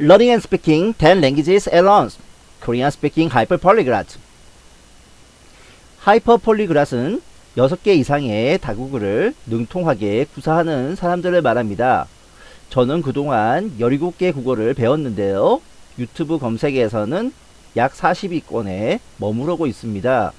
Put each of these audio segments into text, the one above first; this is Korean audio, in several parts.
Learning and speaking 10 languages at once. Korean speaking hyper polyglot. hyper polyglot은 6개 이상의 다국어를 능통하게 구사하는 사람들을 말합니다. 저는 그동안 17개 국어를 배웠는데요. 유튜브 검색에서는 약 40위권에 머무르고 있습니다.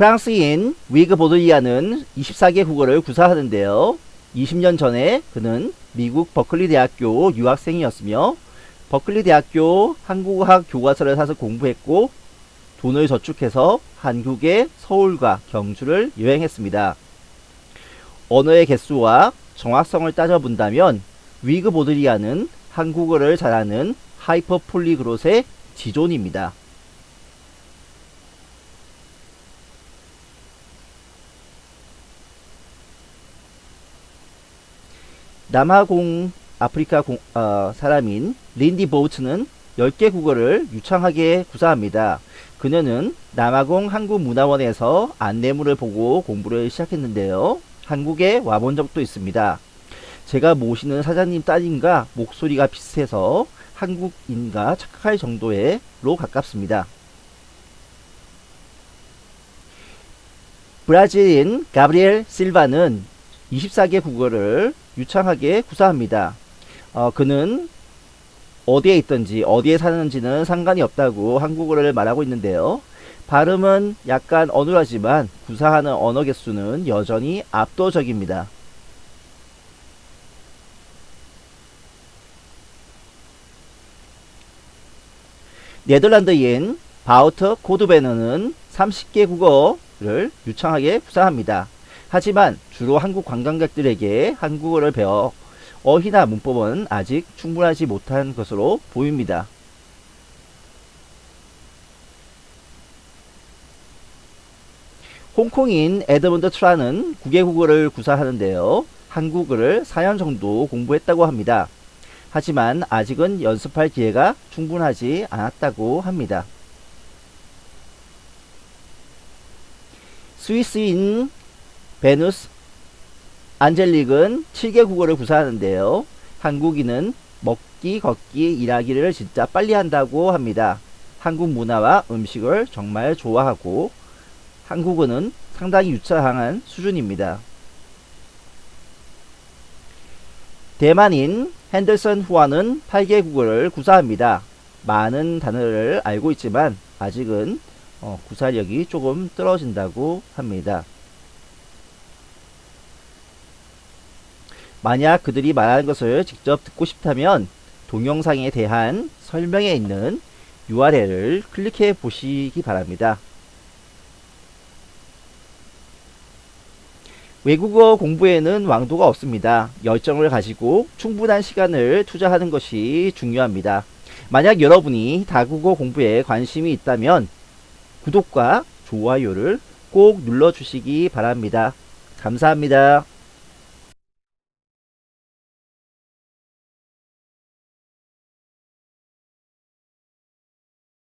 프랑스인 위그 보드리아는 24개 국어를 구사하는데요. 20년 전에 그는 미국 버클리 대학교 유학생이었으며 버클리 대학교 한국어학 교과서를 사서 공부했고 돈을 저축해서 한국의 서울과 경주를 여행했습니다. 언어의 개수와 정확성을 따져본다면 위그 보드리아는 한국어를 잘하는 하이퍼 폴리그롯의 지존입니다. 남아공 아프리카 공, 어, 사람인 린디 보우츠는 10개 국어를 유창하게 구사합니다. 그녀는 남아공 한국문화원에서 안내물을 보고 공부를 시작했는데요. 한국에 와본 적도 있습니다. 제가 모시는 사장님 따님과 목소리가 비슷해서 한국인과 착각할 정도로 가깝습니다. 브라질인 가브리엘 실바는 24개 국어를 유창하게 구사합니다. 어, 그는 어디에 있든지 어디에 사는지는 상관이 없다고 한국어를 말하고 있는데요. 발음은 약간 어눌하지만 구사하는 언어 개수는 여전히 압도적입니다. 네덜란드인 바우터 코드베너는 30개 국어를 유창하게 구사합니다. 하지만 주로 한국 관광객들에게 한국어를 배워 어휘나 문법은 아직 충분하지 못한 것으로 보입니다. 홍콩인 에드먼드 트라는 9개 국어를 구사하는데요. 한국어를 4년 정도 공부했다고 합니다. 하지만 아직은 연습할 기회가 충분하지 않았다고 합니다. 스위스인 베누스 안젤릭은 7개 국어를 구사하는데요. 한국인은 먹기, 걷기, 일하기를 진짜 빨리 한다고 합니다. 한국 문화와 음식을 정말 좋아하고 한국어는 상당히 유창한 수준입니다. 대만인 핸들슨 후아는 8개 국어를 구사합니다. 많은 단어를 알고 있지만 아직은 어, 구사력이 조금 떨어진다고 합니다. 만약 그들이 말하는 것을 직접 듣고 싶다면 동영상에 대한 설명에 있는 URL을 클릭해 보시기 바랍니다. 외국어 공부에는 왕도가 없습니다. 열정을 가지고 충분한 시간을 투자하는 것이 중요합니다. 만약 여러분이 다국어 공부에 관심이 있다면 구독과 좋아요를 꼭 눌러주시기 바랍니다. 감사합니다.